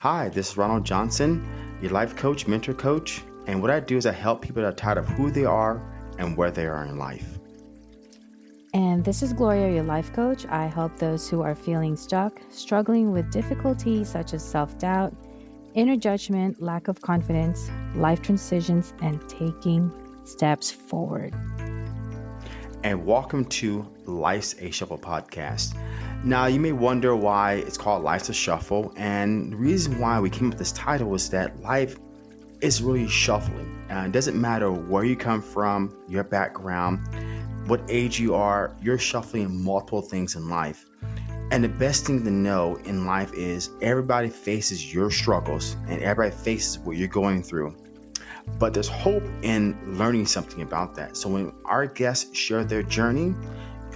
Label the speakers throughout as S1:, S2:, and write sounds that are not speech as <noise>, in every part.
S1: Hi, this is Ronald Johnson, your life coach, mentor coach, and what I do is I help people that are tired of who they are and where they are in life.
S2: And this is Gloria, your life coach. I help those who are feeling stuck, struggling with difficulties such as self doubt, inner judgment, lack of confidence, life transitions, and taking steps forward.
S1: And welcome to Life's a Shuffle podcast. Now, you may wonder why it's called Life's a Shuffle. And the reason why we came up with this title is that life is really shuffling. Uh, it doesn't matter where you come from, your background what age you are, you're shuffling multiple things in life. And the best thing to know in life is everybody faces your struggles and everybody faces what you're going through. But there's hope in learning something about that. So when our guests share their journey,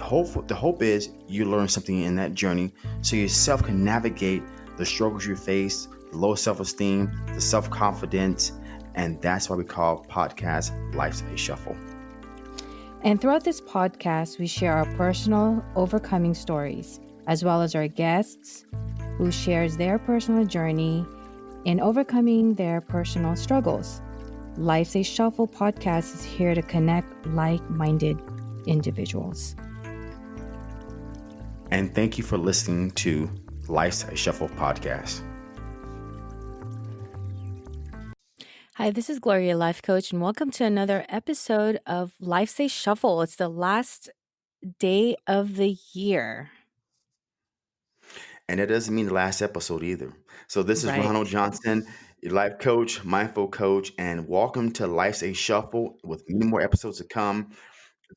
S1: hope the hope is you learn something in that journey so yourself can navigate the struggles you face, the low self-esteem, the self-confidence, and that's why we call podcast Life's a Shuffle.
S2: And throughout this podcast, we share our personal overcoming stories, as well as our guests who shares their personal journey in overcoming their personal struggles. Life's a Shuffle podcast is here to connect like minded individuals.
S1: And thank you for listening to Life's a Shuffle podcast.
S2: Hi, this is Gloria, life coach, and welcome to another episode of Life's a Shuffle. It's the last day of the year.
S1: And it doesn't mean the last episode either. So, this is right. Ronald Johnson, your life coach, mindful coach, and welcome to Life's a Shuffle with many more episodes to come.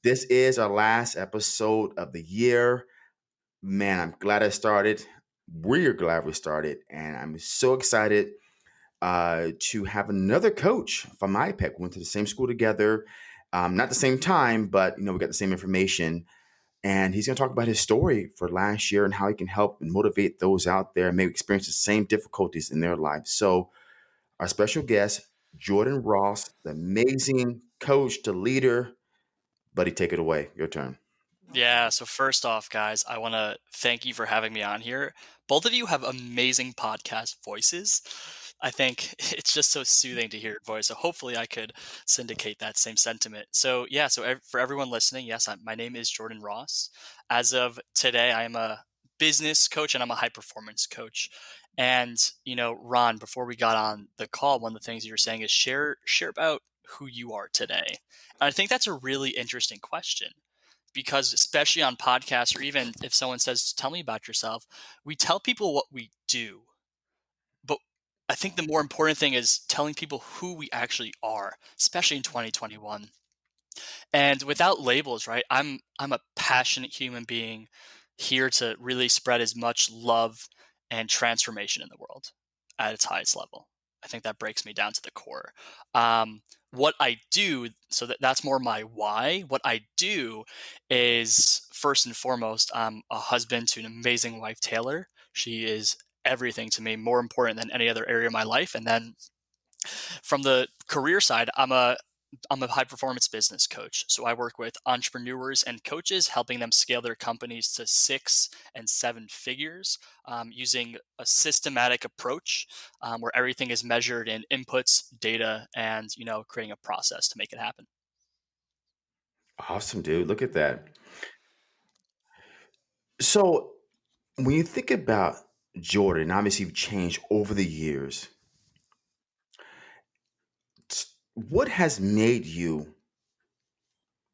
S1: This is our last episode of the year. Man, I'm glad I started. We're glad we started, and I'm so excited uh, to have another coach from IPEC. We went to the same school together, um, not the same time, but you know we got the same information. And he's going to talk about his story for last year and how he can help and motivate those out there and maybe experience the same difficulties in their lives. So, our special guest, Jordan Ross, the amazing coach, the leader. Buddy, take it away. Your turn.
S3: Yeah. So first off, guys, I want to thank you for having me on here. Both of you have amazing podcast voices. I think <laughs> it's just so soothing to hear your voice. So hopefully I could syndicate that same sentiment. So yeah, so for everyone listening, yes, I, my name is Jordan Ross. As of today, I am a business coach and I'm a high performance coach. And you know, Ron, before we got on the call, one of the things you were saying is share share about who you are today. And I think that's a really interesting question because especially on podcasts or even if someone says tell me about yourself, we tell people what we do But I think the more important thing is telling people who we actually are, especially in 2021. And without labels, right? I'm I'm a passionate human being here to really spread as much love and transformation in the world at its highest level. I think that breaks me down to the core. Um, what I do, so that, that's more my why. What I do is first and foremost, I'm a husband to an amazing wife, Taylor. She is everything to me, more important than any other area of my life. And then from the career side, I'm a I'm a high performance business coach. So I work with entrepreneurs and coaches, helping them scale their companies to six and seven figures um, using a systematic approach um, where everything is measured in inputs, data, and you know, creating a process to make it happen.
S1: Awesome, dude. Look at that. So when you think about Jordan, obviously you've changed over the years. What has made you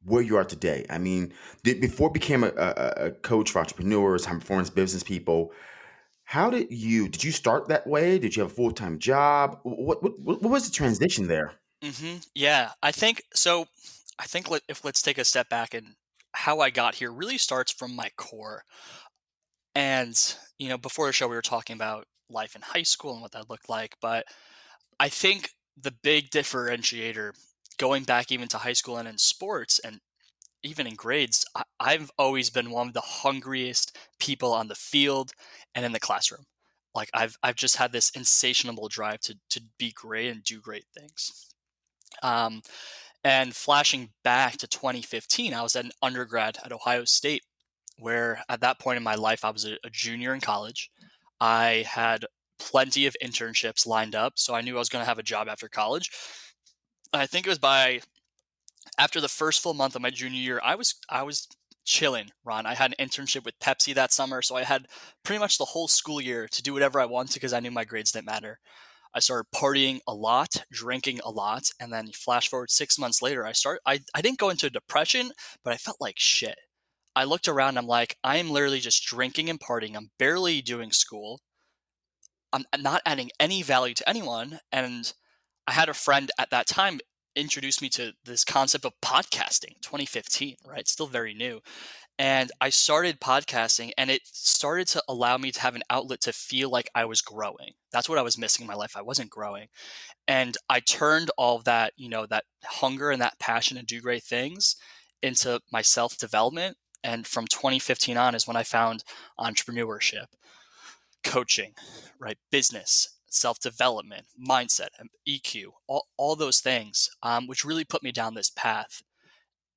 S1: where you are today? I mean, did, before became a, a, a coach for entrepreneurs, high performance business people, how did you did you start that way? Did you have a full time job? What, what what was the transition there?
S3: hmm Yeah, I think so. I think let, if let's take a step back and how I got here really starts from my core. And, you know, before the show, we were talking about life in high school and what that looked like. But I think the big differentiator going back even to high school and in sports and even in grades, I, I've always been one of the hungriest people on the field and in the classroom. Like I've I've just had this insatiable drive to to be great and do great things. Um, and flashing back to 2015, I was an undergrad at Ohio State, where at that point in my life, I was a, a junior in college. I had plenty of internships lined up, so I knew I was going to have a job after college. I think it was by after the first full month of my junior year, I was I was chilling, Ron. I had an internship with Pepsi that summer, so I had pretty much the whole school year to do whatever I wanted because I knew my grades didn't matter. I started partying a lot, drinking a lot, and then flash forward six months later, I start I, I didn't go into depression, but I felt like shit. I looked around, I'm like, I am literally just drinking and partying. I'm barely doing school. I'm not adding any value to anyone. And I had a friend at that time introduce me to this concept of podcasting 2015 right? Still very new. And i started podcasting and it started to allow me to have an outlet to feel like i was growing. That's what i was missing in my life i wasn't growing. And i turned all that you know that hunger and that passion to do great things into my self development and from 2015 on is when i found entrepreneurship coaching right business self development, mindset, EQ, all, all those things, um, which really put me down this path.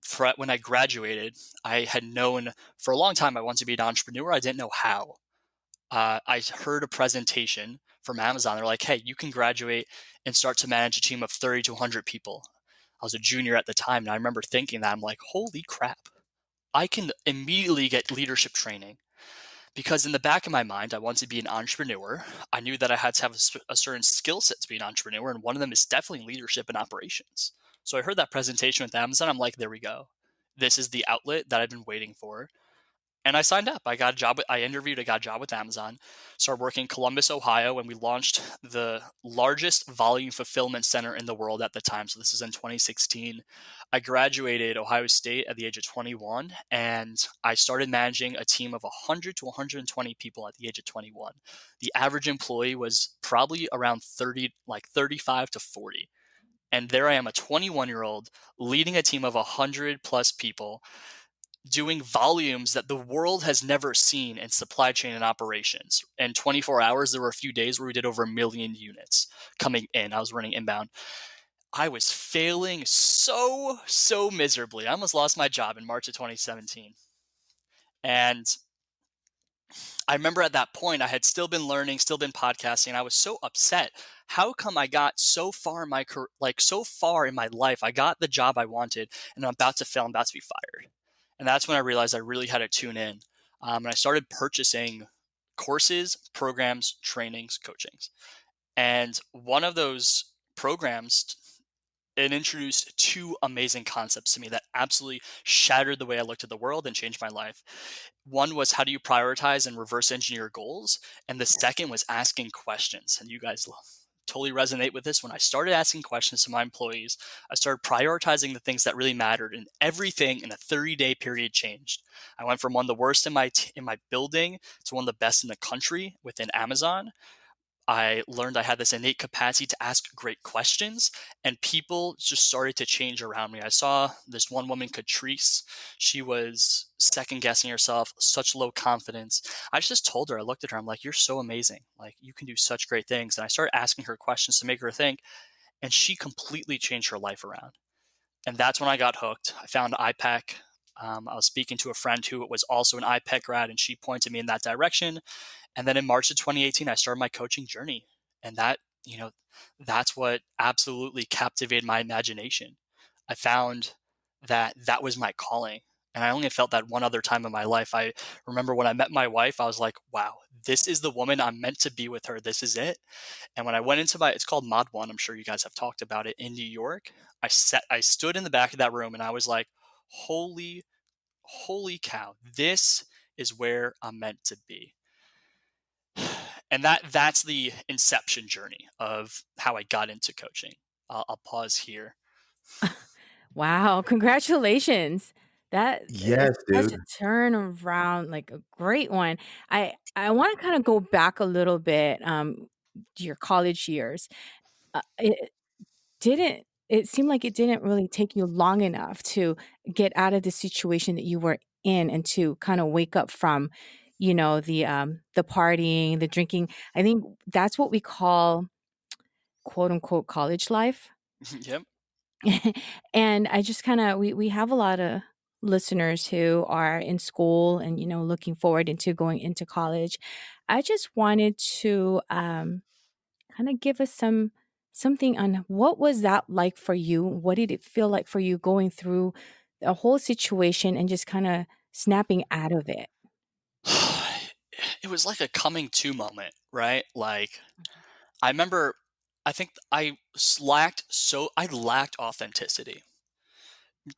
S3: For, when I graduated, I had known for a long time I wanted to be an entrepreneur. I didn't know how. Uh, I heard a presentation from Amazon. They're like, hey, you can graduate and start to manage a team of 30 to 100 people. I was a junior at the time, and I remember thinking that I'm like, holy crap, I can immediately get leadership training because in the back of my mind, I wanted to be an entrepreneur. I knew that I had to have a, a certain skill set to be an entrepreneur, and one of them is definitely leadership and operations. So I heard that presentation with Amazon. I'm like, there we go. This is the outlet that I've been waiting for and I signed up. I got a job. With, I interviewed. I got a job with Amazon. Started working in Columbus, Ohio, and we launched the largest volume fulfillment center in the world at the time. So this is in 2016. I graduated Ohio State at the age of 21, and I started managing a team of 100 to 120 people at the age of 21. The average employee was probably around 30, like 35 to 40. And there I am, a 21 year old leading a team of 100 plus people doing volumes that the world has never seen in supply chain and operations. In 24 hours, there were a few days where we did over a million units coming in. I was running inbound. I was failing so, so miserably. I almost lost my job in March of 2017. And I remember at that point, I had still been learning, still been podcasting. I was so upset. How come I got so far in my career, like so far in my life? I got the job I wanted, and I'm about to fail. I'm about to be fired. And that's when I realized I really had to tune in. Um, and I started purchasing courses, programs, trainings, coachings. And one of those programs, it introduced two amazing concepts to me that absolutely shattered the way I looked at the world and changed my life. One was how do you prioritize and reverse engineer goals? And the second was asking questions. And you guys love totally resonate with this. When I started asking questions to my employees, I started prioritizing the things that really mattered, and everything in a 30 day period changed. I went from one of the worst in my in my building to one of the best in the country within Amazon. I learned I had this innate capacity to ask great questions, and people just started to change around me. I saw this one woman, Catrice. She was second guessing herself, such low confidence. I just told her, I looked at her, I'm like, You're so amazing. Like, you can do such great things. And I started asking her questions to make her think, and she completely changed her life around. And that's when I got hooked. I found IPEC. Um, I was speaking to a friend who was also an IPEC grad, and she pointed me in that direction. And then in March of 2018, I started my coaching journey. And that, you know, that's what absolutely captivated my imagination. I found that that was my calling. And I only felt that one other time in my life. I remember when I met my wife, I was like, wow, this is the woman I'm meant to be with her. This is it. And when I went into my, it's called Mod One. I'm sure you guys have talked about it in New York. I sat, I stood in the back of that room and I was like, holy, holy cow, this is where I'm meant to be and that that's the inception journey of how I got into coaching. I'll, I'll pause here.
S2: wow! Congratulations. That
S1: yes,
S2: such
S1: dude.
S2: a turn around, like a great one. I I want to kind of go back a little bit um, to your college years. Uh, it didn't. It seemed like it didn't really take you long enough to get out of the situation that you were in and to kind of wake up from you know, the um the partying, the drinking. I think that's what we call quote unquote college life.
S3: yep. <laughs>
S2: and I just kind of we we have a lot of listeners who are in school and you know looking forward into going into college I just wanted to um, kind of give us some something on what was that like for you? What did it feel like for you going through a whole situation and just kind of snapping out of it? <sighs>
S3: it was like a coming to moment, right? Like I remember I think I lacked so I lacked authenticity.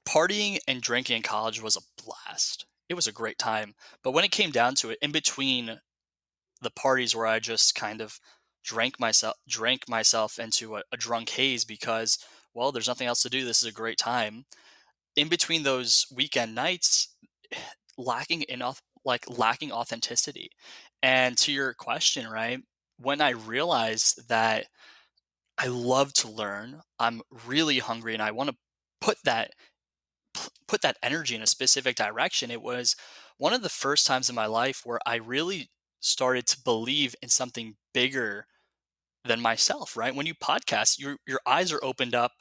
S3: Partying and drinking in college was a blast. It was a great time. But when it came down to it, in between the parties where I just kind of drank myself drank myself into a, a drunk haze because well, there's nothing else to do. This is a great time. In between those weekend nights, <sighs> lacking enough like lacking authenticity. And to your question, right? When I realized that I love to learn, I'm really hungry and I want to put that put that energy in a specific direction, it was one of the first times in my life where I really started to believe in something bigger than myself, right? When you podcast, your your eyes are opened up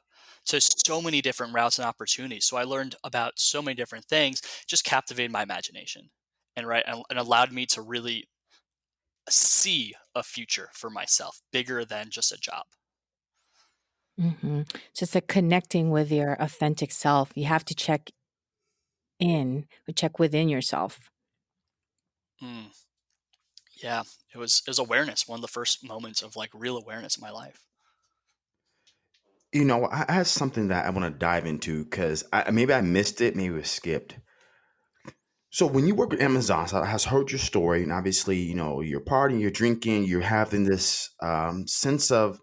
S3: to so many different routes and opportunities. So I learned about so many different things, just captivated my imagination. And right and, and allowed me to really see a future for myself bigger than just a job.
S2: hmm Just like connecting with your authentic self. You have to check in, check within yourself.
S3: Mm, yeah, it was it was awareness, one of the first moments of like real awareness in my life.
S1: You know, I have something that I want to dive into because I, maybe I missed it, maybe it was skipped. So when you work with Amazon, so I has heard your story, and obviously, you know, you're partying, you're drinking, you're having this um, sense of,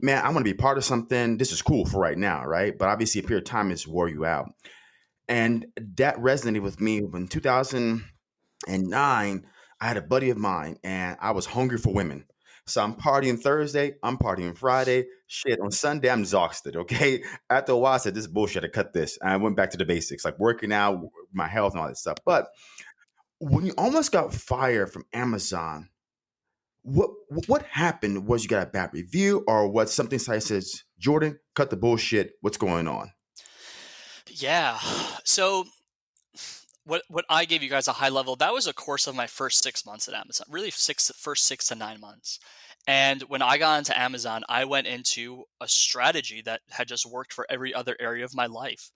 S1: man, I want to be part of something. This is cool for right now, right? But obviously, a period of time is wore you out, and that resonated with me when 2000 and nine, I had a buddy of mine and I was hungry for women. So I'm partying Thursday, I'm partying Friday. Shit, on Sunday, I'm exhausted. Okay. <laughs> After a while, I said, This is bullshit. I cut this. And I went back to the basics, like working out, my health, and all that stuff. But when you almost got fired from Amazon, what what happened? Was you got a bad review or what something site says, Jordan, cut the bullshit. What's going on?
S3: Yeah. <sighs> So what what I gave you guys a high level, that was a course of my first six months at Amazon, really six first six to nine months. And when I got into Amazon, I went into a strategy that had just worked for every other area of my life.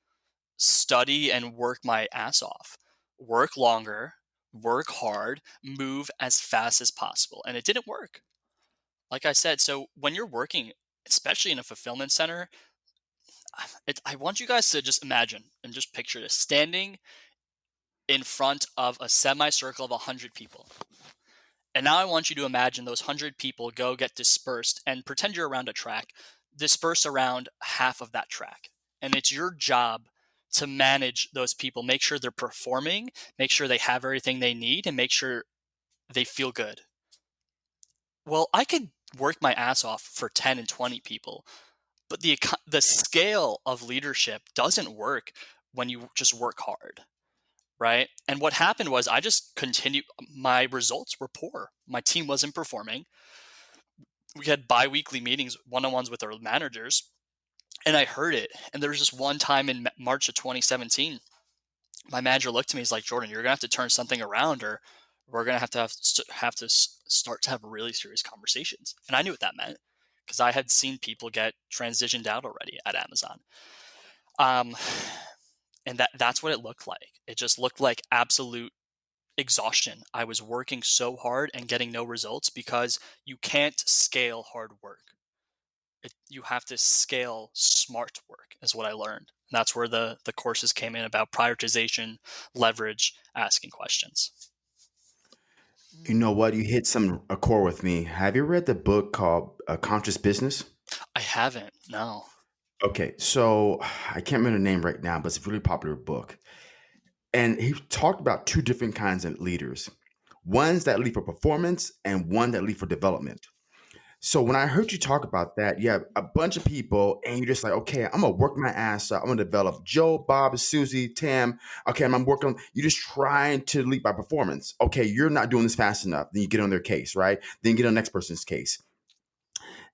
S3: Study and work my ass off. Work longer, work hard, move as fast as possible. And it didn't work. Like I said, so when you're working, especially in a fulfillment center, <sighs> it, I want you guys to just imagine and just picture this standing in front of a semicircle of 100 people. And now I want you to imagine those 100 people go get dispersed and pretend you're around a track, disperse around half of that track. And it's your job to manage those people, make sure they're performing, make sure they have everything they need, and make sure they feel good. Well, I could work my ass off for 10 and 20 people, but the the scale of leadership doesn't work when you just work hard right? And what happened was I just continued, my results were poor. My team wasn't performing. We had bi weekly meetings, one on ones with our managers, and I heard it. And there was just one time in March of 2017, my manager looked at me, he's like, Jordan, you're going to have to turn something around or we're going to have to have, have to start to have really serious conversations. And I knew what that meant because I had seen people get transitioned out already at Amazon. Um, and that that's what it looked like it just looked like absolute exhaustion i was working so hard and getting no results because you can't scale hard work it, you have to scale smart work is what i learned and that's where the the courses came in about prioritization leverage asking questions
S1: You know what? You hit some a core with me. Have you read the book called A Conscious Business?
S3: i haven't no
S1: Okay, so I can't remember the name right now, but it's a really popular book. And he talked about two different kinds of leaders ones that lead for performance and one that lead for development. So when I heard you talk about that, you have a bunch of people, and you're just like, okay, I'm gonna work my ass off. I'm gonna develop Joe, Bob, Susie, Tam. Okay, I'm working. You're just trying to lead by performance. Okay, you're not doing this fast enough. Then you get on their case, right? Then you get on the next person's case.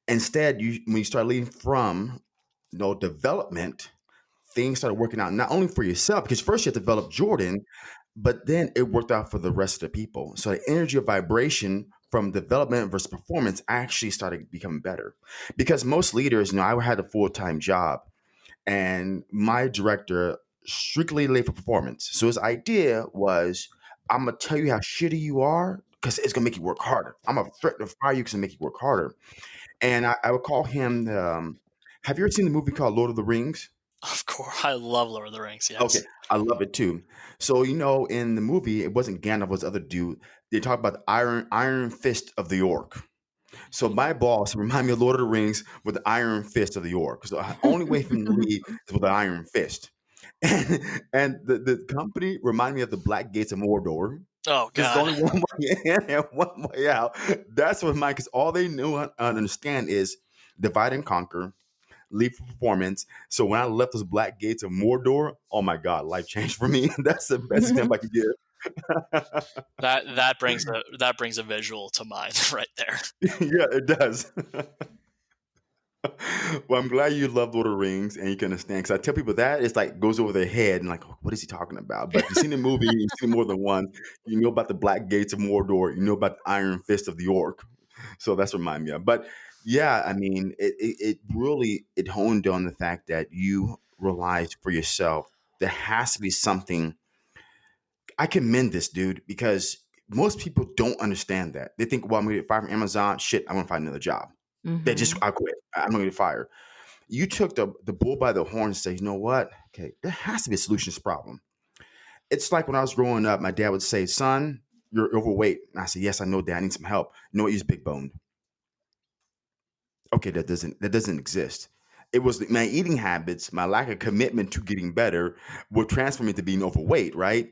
S1: Instead, you when you start leading from know, development, things started working out not only for yourself, because first you had to develop Jordan, but then it worked out for the rest of the people. So the energy of vibration from development versus performance, actually started becoming better. Because most leaders, you know, I had a full time job, and my director strictly late for performance. So his idea was, I'm gonna tell you how shitty you are because it's gonna make you work harder. I'm gonna threaten to fire you because make you work harder. And I, I would call him. Um, have you ever seen the movie called Lord of the Rings?
S3: Of course, I love Lord of the Rings. Yes.
S1: Okay, I love it too. So you know, in the movie, it wasn't Gandalf, it was the other dude. They talk about the Iron Iron Fist of the Orc. So mm-hmm. my boss <laughs> remind me of Lord of the Rings with the Iron Fist of the Orc. So the only way for to leave <laughs> is with the Iron Fist. And, and the, the company remind me of the Black Gates of Mordor.
S3: Oh
S1: Because there's only one way in and one way out. That's what mine. Because all they knew and understand is divide and conquer, leave for performance. So when I left those Black Gates of Mordor, oh my God, life changed for me. <laughs> That's the best mm-hmm. example I could give. <laughs>
S3: That that brings a that brings a visual to mind <laughs> right there.
S1: yeah, it does. well, I'm glad you love Lord of the Rings and you can understand. Because I tell people that it's like goes over their head and like, oh, what is he talking about? But if you've seen the movie, you've seen more than one. You know about the Black Gates of Mordor. You know about the Iron Fist of the Orc. So that's what remind me of. But yeah, I mean, it, it, it really it honed on the fact that you realized for yourself there has to be something. I commend this dude because most people don't understand that. They think, well, I'm gonna get fired from Amazon. Shit, I'm gonna find another job. They just
S2: Mhm.
S1: I quit. I'm gonna get fired. You took the the bull by the horn and said, you know what? Okay, there has to be a solution to this problem. It's like when I was growing up, my dad would say, "Son, you're overweight." And I said, "Yes, I know, Dad. I need some help." You know what? He's big boned. Okay, that doesn't that doesn't exist. It was my eating habits, my lack of commitment to getting better, would transform me to being overweight, right?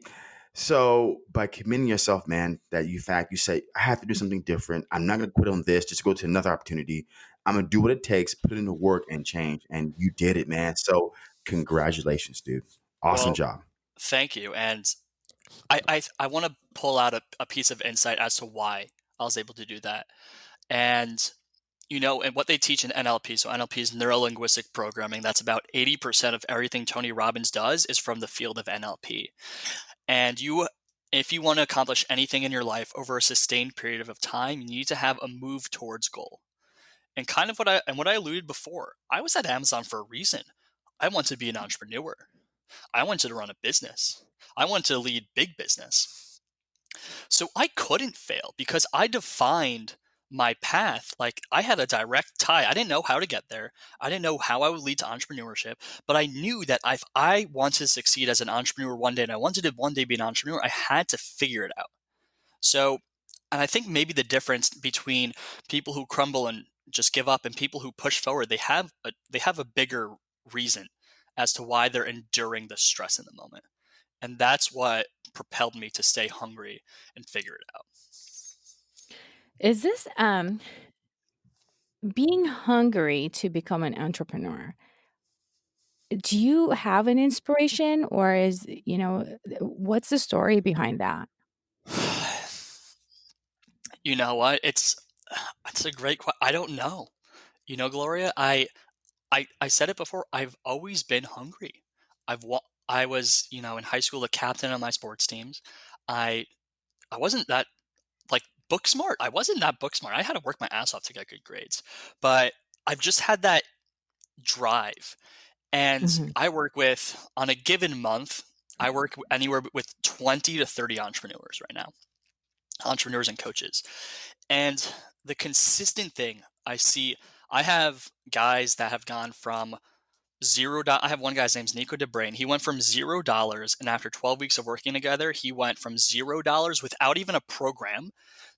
S1: So by committing yourself, man, that you fact you say, I have to do something different. I'm not gonna quit on this, just go to another opportunity. I'm gonna do what it takes, put in the work and change. And you did it, man. So congratulations, dude. Awesome
S3: Well,
S1: job.
S3: thank you. And I I, I want to pull out a, a piece of insight as to why I was able to do that. And you know, and what they teach in NLP, so NLP is neuro linguistic programming. That's about 80% of everything Tony Robbins does is from the field of NLP. And you if you want to accomplish anything in your life over a sustained period of time, you need to have a move towards goal. And kind of what I and what I alluded before, I was at Amazon for a reason. I wanted to be an entrepreneur. I wanted to run a business. I wanted to lead big business. So I couldn't fail because I defined my path. Like I had a direct tie. I didn't know how to get there. I didn't know how I would lead to entrepreneurship, but I knew that if I wanted to succeed as an entrepreneur one day and I wanted to one day be an entrepreneur, I had to figure it out. So, and I think maybe the difference between people who crumble and just give up and people who push forward, they have a they have a bigger reason as to why they're enduring the stress in the moment. And that's what propelled me to stay hungry and figure it out.
S2: Is this um being hungry to become an entrepreneur? Do you have an inspiration or is, you know, what's the story behind that?
S3: you know what? It's it's a great question. I don't know. You know, Gloria, I I I said it before. I've always been hungry. I've I was, you know, in high school the captain of my sports teams. I I wasn't that book smart. I wasn't that book smart. I had to work my ass off to get good grades. But I've just had that drive. And
S2: Mhm.
S3: I work with on a given month, I work anywhere with 20 to 30 entrepreneurs right now. Entrepreneurs and coaches. And the consistent thing I see, I have guys that have gone from zero. Do- I have one guy's name's Nico DeBrain. He went from zero dollars, and after 12 weeks of working together, he went from zero dollars without even a program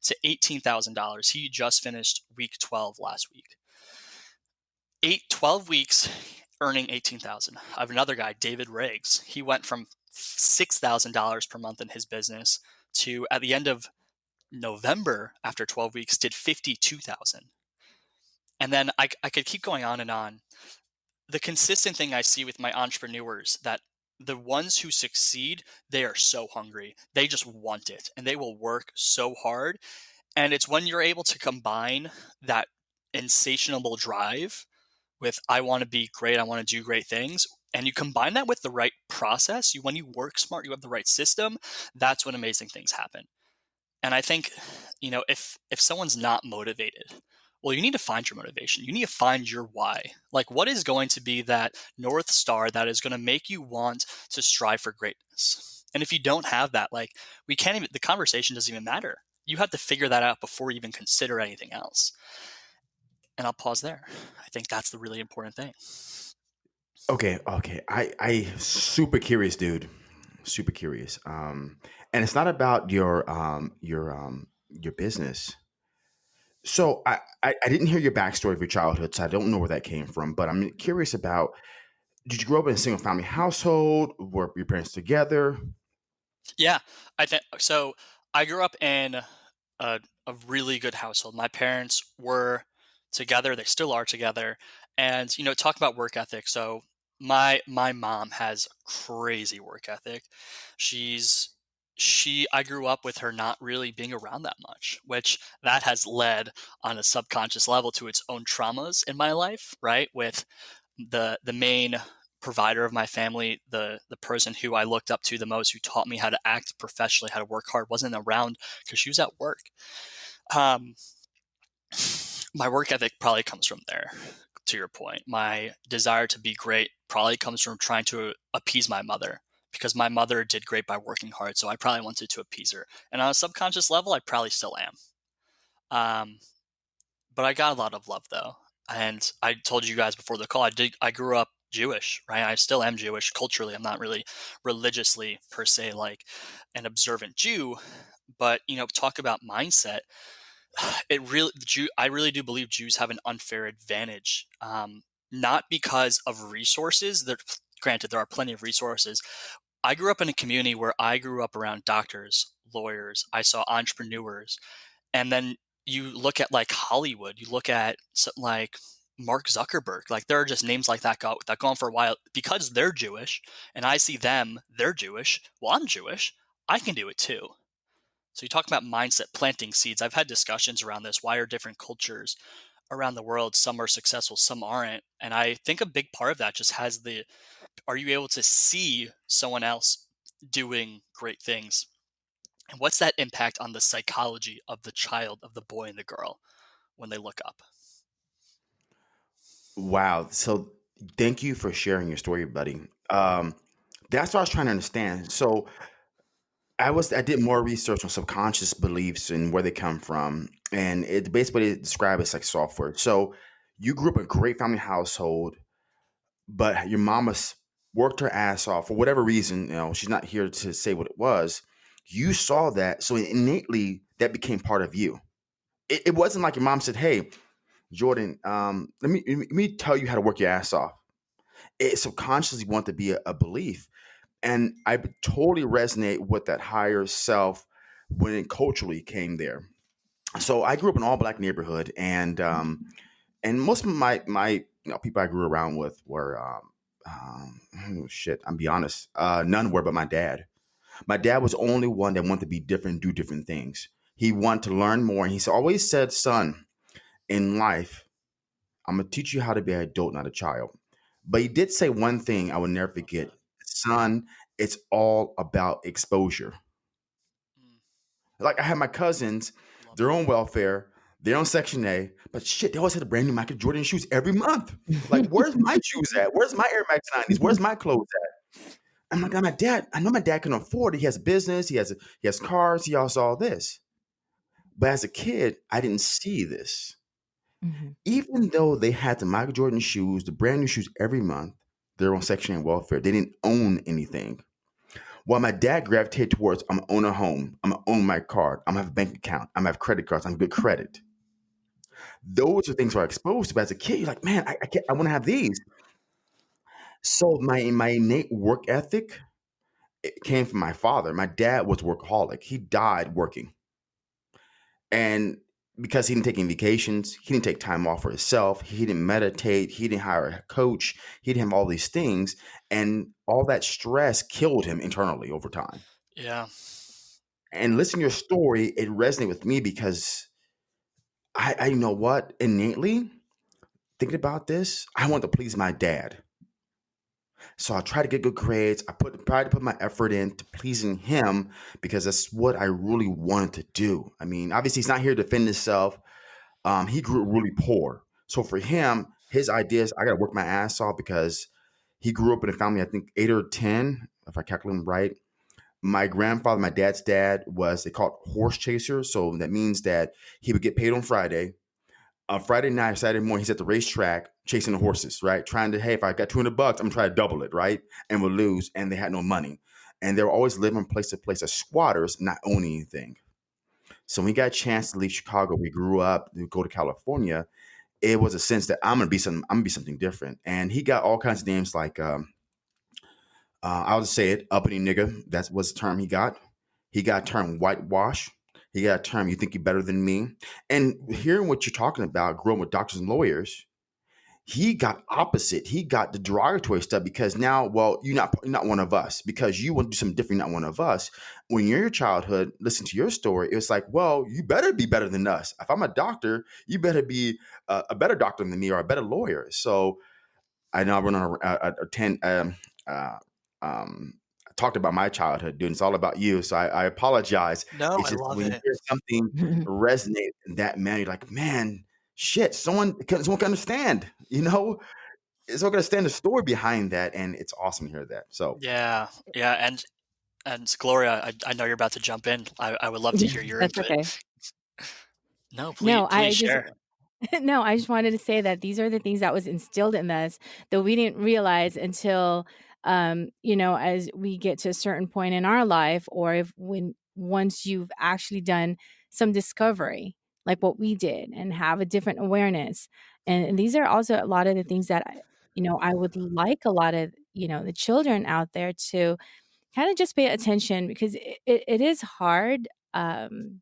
S3: to $18,000. He just finished week 12 last week. Eight, 12 weeks earning 18,000. I have another guy, David Riggs. He went from $6,000 per month in his business to at the end of November after 12 weeks did 52,000. And then I, I could keep going on and on. The consistent thing I see with my entrepreneurs that the ones who succeed, they are so hungry. They just want it and they will work so hard. And it's when you're able to combine that insatiable drive with I want to be great, I want to do great things, and you combine that with the right process, you when you work smart, you have the right system, that's when amazing things happen. And I think, you know, if if someone's not motivated, well, you need to find your motivation. You need to find your why. Like, what is going to be that North Star that is going to make you want to strive for greatness? And if you don't have that, like, we can't even, the conversation doesn't even matter. You have to figure that out before you even consider anything else. And I'll pause there. I think that's the really important thing.
S1: Okay, okay. I I super curious, dude. Super curious. Um, and it's not about your um your um your business. So I, I I didn't hear your backstory of your childhood, so I don't know where that came from. But I'm curious about did you grow up in a single family household? Were your parents together?
S3: Yeah, I think so. I grew up in a, a really good household. My parents were together; they still are together. And you know, talk about work ethic. So my my mom has crazy work ethic. She's she I grew up with her not really being around that much, which that has led on a subconscious level to its own traumas in my life, right? With the the main provider of my family, the the person who I looked up to the most, who taught me how to act professionally, how to work hard, wasn't around because she was at work. Um, my work ethic probably comes from there. To your point, my desire to be great probably comes from trying to appease my mother because my mother did great by working hard. So I probably wanted to appease her. And on a subconscious level, I probably still am. Um, but I got a lot of love though. And I told you guys before the call, I did, I grew up Jewish, right? I still am Jewish culturally. I'm not really religiously per se like an observant Jew, but you know, talk about mindset. <sighs> It really, Jew, I really do believe Jews have an unfair advantage, um, not because of resources. Granted, there are plenty of resources. I grew up in a community where I grew up around doctors, lawyers. I saw entrepreneurs, and then you look at like Hollywood. You look at like Mark Zuckerberg. Like there are just names like that go that go on for a while because they're Jewish, and I see them, they're Jewish. Well, I'm Jewish. I can do it too. So you talk about mindset, planting seeds. I've had discussions around this. Why are different cultures around the world some are successful, some aren't? And I think a big part of that just has the are you able to see someone else doing great things? And what's that impact on the psychology of the child, of the boy and the girl when they look up?
S1: Wow. So thank you for sharing your story, buddy. Um, that's what I was trying to understand. So I was I did more research on subconscious beliefs and where they come from, and it basically described as like software. So you grew up in a great family household, but your mama worked her ass off for whatever reason. You know, she's not here to say what it was. You saw that, so innately that became part of you. It, it wasn't like your mom said, "Hey, Jordan, um, let me let me tell you how to work your ass off." It subconsciously want to be a, a belief, and I totally resonate with that higher self when it culturally came there. So I grew up in all black neighborhood, and um, and most of my my you know people I grew around with were um, um, oh, shit. I'm be honest, uh, none were but my dad. My dad was the only one that wanted to be different, do different things. He wanted to learn more, and he always said, "Son, in life, I'm gonna teach you how to be an adult, not a child." But he did say one thing I will never forget, son. It's all about exposure. Mm. Like I had my cousins, their own welfare, they're on Section 8, but shit, they always had a brand new Michael Jordan shoes every month. <laughs> Like, where's my shoes at? Where's my Air Max 90s? Where's my clothes at? And my God, my dad, I know my dad can afford it. He has a business, he has he has cars, he has all this. But as a kid, I didn't see this. Mm-hmm. Even though they had the Michael Jordan shoes, the brand new shoes every month, they're on Section 8 welfare. They didn't own anything. While my dad gravitated towards, I'm gonna own a home, I'm gonna own my car, I'm gonna have a bank account, I'm gonna have credit cards, I'm good credit. Those are things we're exposed to But as a kid. You're like, man, I, I can't, I want to have these. So my my innate work ethic it came from my father. My dad was workaholic. He died working, and because he didn't take any vacations, he didn't take time off for himself. He didn't meditate. He didn't hire a coach. He didn't have all these things, and all that stress killed him internally over time.
S3: Yeah.
S1: And listening to your story, it resonated with me because I, I know what innately thinking about this, I want to please my dad. So I try to get good grades. I put try to put my effort into pleasing him because that's what I really wanted to do. I mean, obviously he's not here to defend himself. Um, he grew up really poor. So for him, his ideas, I gotta work my ass off because he grew up in a family, I think eight or ten, if I calculate them right. My grandfather, my dad's dad, was they called horse chaser. So that means that he would get paid on Friday on Friday night, Saturday morning, he's at the racetrack chasing the horses, right? Trying to, hey, if I got 200 bucks, I'm gonna try to double it, right? And we'll lose. And they had no money. And they were always living place to place as squatters, not owning anything. So when we got a chance to leave Chicago, we grew up, we go to California. It was a sense that I'm gonna be something, I'm gonna be something different. And he got all kinds of names like um, uh, I'll just say it, uppity nigga. That was the term he got. He got term whitewash. He got a term, you think you're better than me. And hearing what you're talking about, growing with doctors and lawyers, he got opposite. He got the derogatory stuff because now, well, you're not you're not one of us because you want to do something different, not one of us. When you're in your childhood, listen to your story. It's like, well, you better be better than us. If I'm a doctor, you better be a, a better doctor than me or a better lawyer. So I know I run on a, a, a ten um, uh, um, talked about my childhood, dude. It's all about you. So I, I apologize.
S3: No,
S1: It's
S3: I
S1: just
S3: love
S1: when you hear something <laughs> resonate in that man, you're like, man, shit, someone can someone can understand, <laughs> you know? is going to stand the story behind that, and it's awesome to hear that. So
S3: Yeah, yeah, and and Gloria, I, I know you're about to jump in. I, I would love to hear <laughs> your
S2: That's
S3: input.
S2: okay.
S3: No, please,
S2: No, I
S3: please
S2: just no, I just wanted to say that these are the things that was instilled in us that we didn't realize until um, you know, as we get to a certain point in our life or if when once you've actually done some discovery like what we did and have a different awareness. And, these are also a lot of the things that you know, I would like a lot of, you know, the children out there to kind of just pay attention because it, it, it is hard um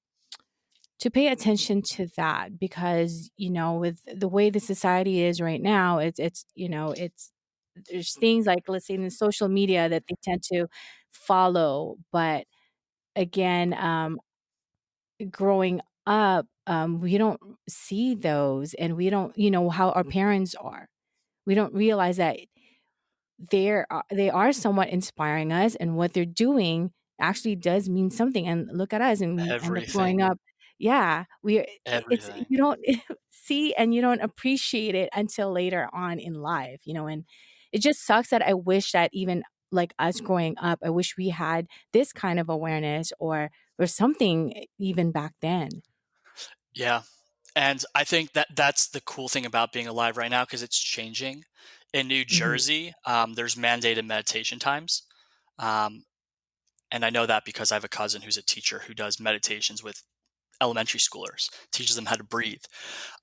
S2: to pay attention to that because you know with the way the society is right now it's it's you know it's there's things like let's say in the social media that they tend to follow but again um growing up um we don't see those and we don't you know how our parents are. We don't realize that they're uh, they are somewhat inspiring us and what they're doing actually does mean something and look at us and we end up growing up yeah we i- it's you don't <laughs> see and you don't appreciate it until later on in life you know and it just sucks that i wish that even like us growing up i wish we had this kind of awareness or or something even back then
S3: Yeah, and I think that that's the cool thing about being alive right now because it's changing. In New
S2: hmm
S3: Jersey, um, there's mandated meditation times, um, and I know that because I have a cousin who's a teacher who does meditations with elementary schoolers, teaches them how to breathe.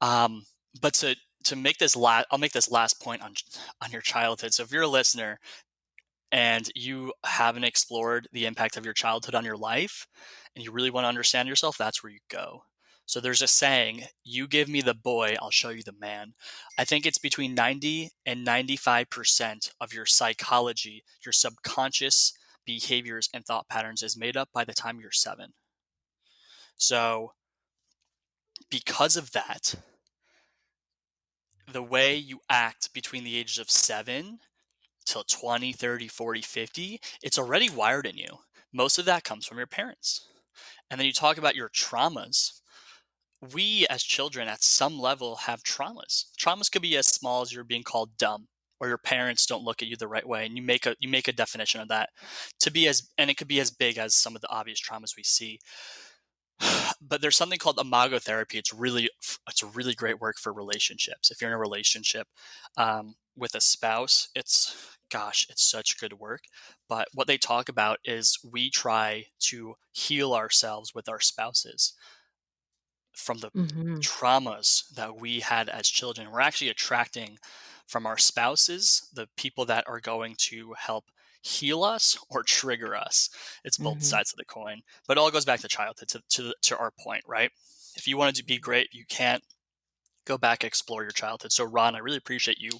S3: Um, but to to make this last, I'll make this last point on on your childhood. So if you're a listener and you haven't explored the impact of your childhood on your life and you really want to understand yourself, that's where you go. So there's a saying, you give me the boy, I'll show you the man. I think it's between 90 and 95% of your psychology, your subconscious behaviors and thought patterns is made up by the time you're seven. So because of that, the way you act between the ages of seven till 20, 30, 40, 50, it's already wired in you. Most of that comes from your parents. And then you talk about your traumas. We as children at some level have traumas. Traumas could be as small as you're being called dumb or your parents don't look at you the right way and you make a you make a definition of that to be as and it could be as big as some of the obvious traumas we see but there's something called imago therapy. It's really it's a really great work for relationships. If you're in a relationship um, with a spouse, it's gosh, it's such good work. But what they talk about is we try to heal ourselves with our spouses from the
S2: hmm
S3: traumas that we had as children. We're actually attracting from our spouses the people that are going to help heal us or trigger us. It's both
S2: hmm
S3: sides of the coin, but it all goes back to childhood, to, to, to our point, right? If you wanted to be great, you can't go back explore your childhood. So, Ron, I really appreciate you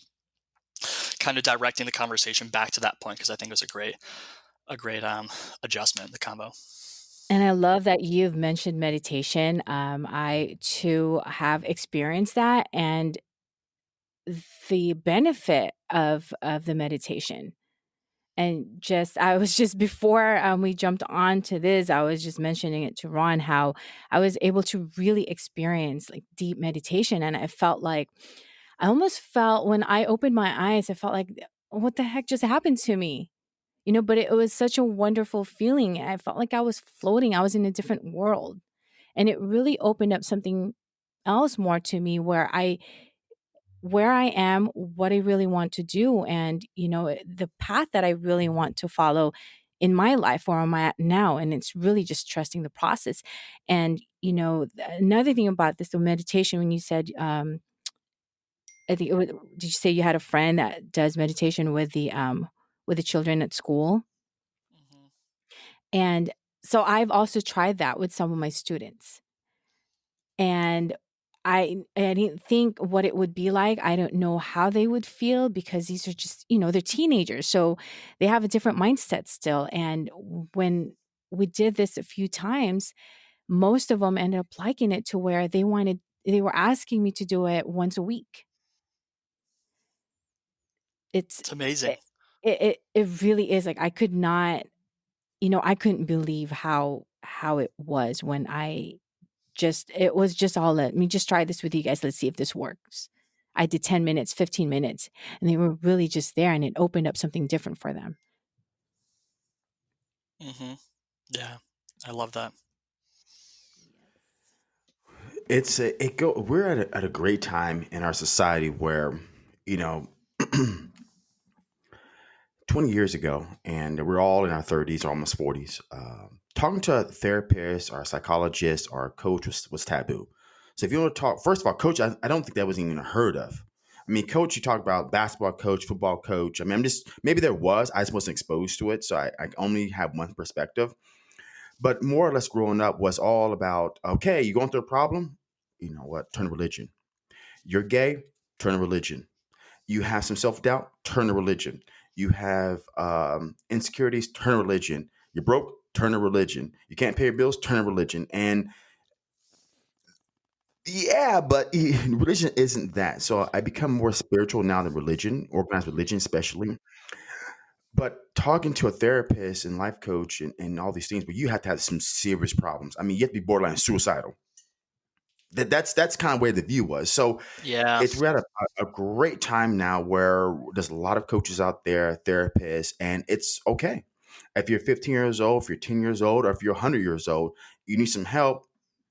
S3: kind of directing the conversation back to that point because I think it was a great, a great um, adjustment, the combo.
S2: And I love that you've mentioned meditation. Um, I too have experienced that and the benefit of of the meditation. And just I was <laughs> just before um, we jumped on to this, I was just mentioning it to Ron how I was able to really experience like deep meditation, and I felt like I almost felt when I opened my eyes, I felt like what the heck just happened to me, you know? But it was such a wonderful feeling. I felt like I was floating. I was in a different world, and it really opened up something else more to me where I where I am, what I really want to do, and you know, eh, the path that I really want to follow in my life where am I'm at now. And it's really just trusting the process. And, you know, another thing about this, the meditation, when you said, um, I think it was, did you say you had a friend that does meditation with the um with the children at school?
S3: hmm
S2: And so I've also tried that with some of my students. And I I didn't think what it would be like. I don't know how they would feel because these are just, you know, they're teenagers. So they have a different mindset still. And when we did this a few times, most of them ended up liking it to where they wanted they were asking me to do it once a week. It's
S3: It's amazing.
S2: it it it it really is like I could not, you know, I couldn't believe how how it was when I Just it was just all, "Let me just try this with you guys, let's see if this works." I did 10 minutes, 15 minutes, and they were really just there, and it opened up something different for them.
S3: Mm-hmm. Yeah, I love that.
S1: It's a, it go. We're at a, at a great time in our society where, you know, <clears throat> 20 years ago, and we're all in our 30s or almost 40s. Um, talking to a therapist or a psychologist or a coach was, was taboo. So if you want to talk, first of all, coach, I, I don't think that was even heard of. I mean, coach, you talk about basketball coach, football coach. I mean, I'm just maybe there was, I just wasn't exposed to it, so I, I only have one perspective. But more or less, growing up was all about okay, you going through a problem, you know what? Turn to religion. You're gay, turn to religion you have some self doubt, turn to religion. You have um, insecurities, turn to religion. You're broke, turn to religion. You can't pay your bills, turn to religion. And yeah, but <laughs> religion isn't that. So I become more spiritual now than religion, organized religion especially. But talking to a therapist and life coach and, and all these things, but you have to have some serious problems. I mean, you have to be borderline suicidal. That, that's that's kind of where the view was. So
S3: Yeah.
S1: it's we're at a, a great time now where there's a lot of coaches out there, therapists, and it's okay. If you're 15 years old, if you're 10 years old, or if you're 100 years old, you need some help.